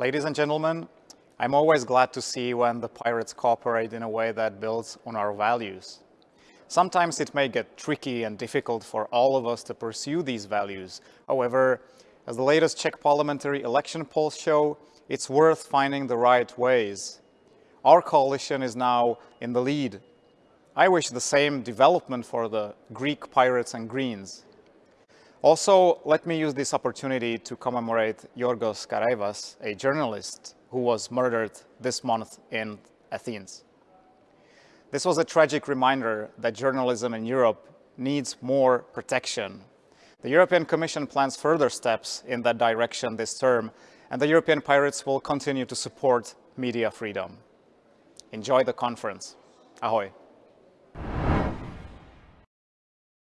Ladies and gentlemen, I'm always glad to see when the pirates cooperate in a way that builds on our values. Sometimes it may get tricky and difficult for all of us to pursue these values. However, as the latest Czech parliamentary election polls show, it's worth finding the right ways. Our coalition is now in the lead. I wish the same development for the Greek pirates and Greens. Also, let me use this opportunity to commemorate Yorgos Karaivaz, a journalist who was murdered this month in Athens. This was a tragic reminder that journalism in Europe needs more protection. The European Commission plans further steps in that direction this term, and the European Pirates will continue to support media freedom. Enjoy the conference. Ahoy.